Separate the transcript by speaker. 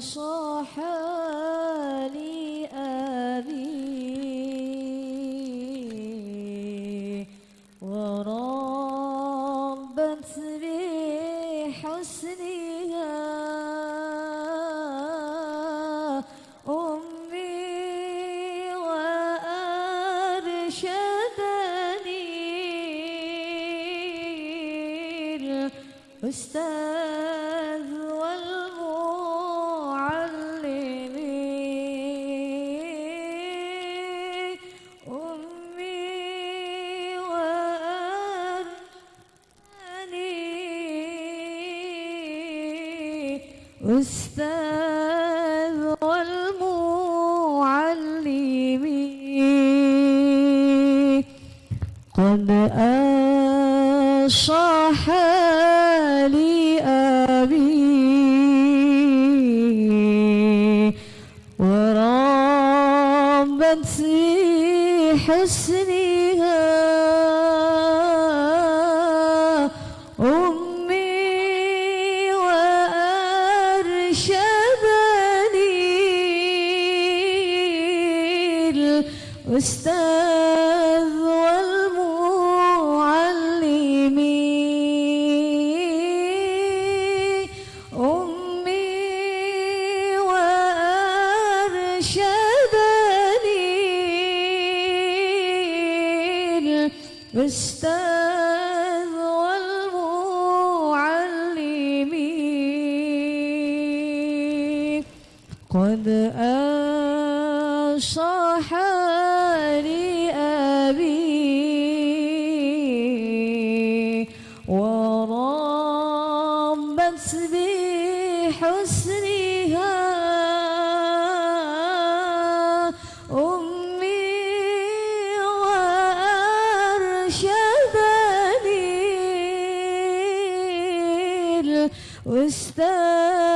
Speaker 1: صاح لي أبي وربت بحسنها أمي وأرشدني الأستاذ أستاذ والمعلم قد أصح لي أبي في وأرشدني الأستاذ والمعلم أمي وأرشدني الأستاذ قد أصح لي وربت بحسنها أمي وأرشدني الأستاذ